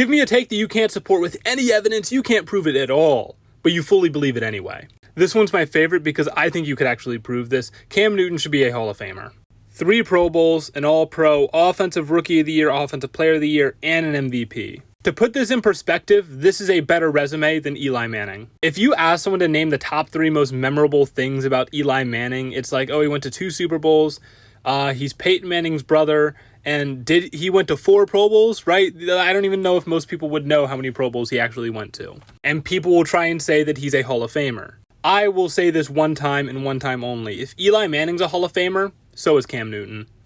Give me a take that you can't support with any evidence, you can't prove it at all, but you fully believe it anyway. This one's my favorite because I think you could actually prove this. Cam Newton should be a Hall of Famer. Three Pro Bowls, an All Pro, Offensive Rookie of the Year, Offensive Player of the Year, and an MVP. To put this in perspective, this is a better resume than Eli Manning. If you ask someone to name the top three most memorable things about Eli Manning, it's like, oh, he went to two Super Bowls, uh, he's Peyton Manning's brother, and did he went to four Pro Bowls, right? I don't even know if most people would know how many Pro Bowls he actually went to. And people will try and say that he's a Hall of Famer. I will say this one time and one time only. If Eli Manning's a Hall of Famer, so is Cam Newton.